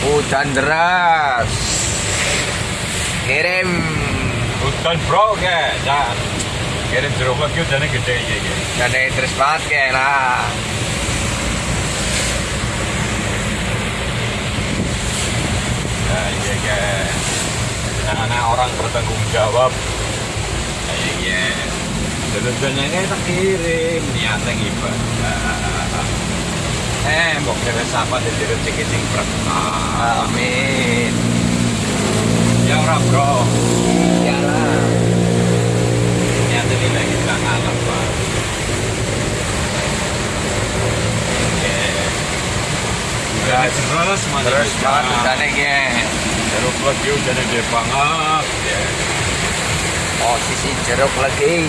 Hujan deras. Kirim. Hutan bro ke, jan. Kirim jeruk lagi hujannya gede ya. ya. Dan terus banget kayak lah. Ya, iya ke. Anak-anak orang bertanggung jawab. Ya, iya, iya. Dan hujannya ini tak kirim niatnya ibadah. Eh, mbok kira siapa jadi rezeki sing berkah. Amin. Ya ora bro. Iyalah. Niatnya ini lagi kita ngalah pak. Terus Terus hujannya kayak. Jeruk lagi udah gede banget. Ya. Posisi jeruk lagi.